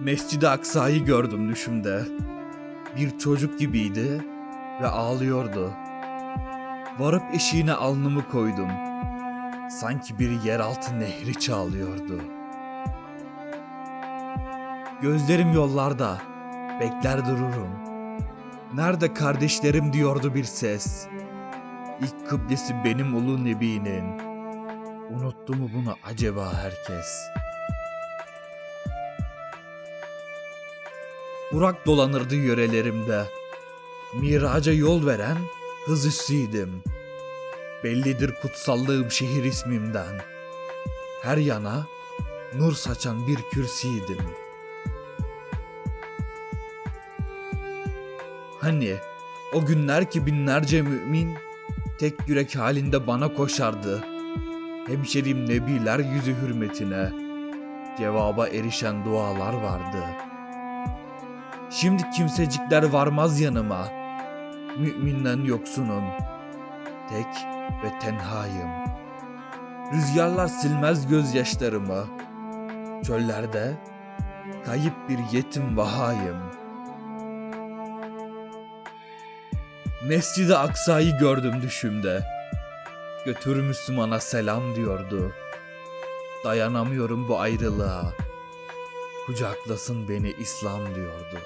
Mescid-i Aksa'yı gördüm düşümde. Bir çocuk gibiydi ve ağlıyordu. Varıp eşiğine alnımı koydum. Sanki bir yeraltı nehri çağlıyordu. Gözlerim yollarda, bekler dururum. Nerede kardeşlerim diyordu bir ses. İlk kıblesi benim ulu nebinin. Unuttu mu bunu acaba herkes? Burak dolanırdı yörelerimde. Miraca yol veren hız üssüydüm. Bellidir kutsallığım şehir ismimden. Her yana nur saçan bir kürsiydim. Hani o günler ki binlerce mümin tek yürek halinde bana koşardı. Hemşerim nebiler yüzü hürmetine cevaba erişen dualar vardı. Şimdi kimsecikler varmaz yanıma. Müminden yoksunum. Tek ve tenhayım. Rüzgarlar silmez gözyaşlarımı. Çöllerde kayıp bir yetim vahayım. Mescid-i Aksa'yı gördüm düşümde. Götür Müslümana selam diyordu. Dayanamıyorum bu ayrılığa. Kucaklasın beni İslam diyordu.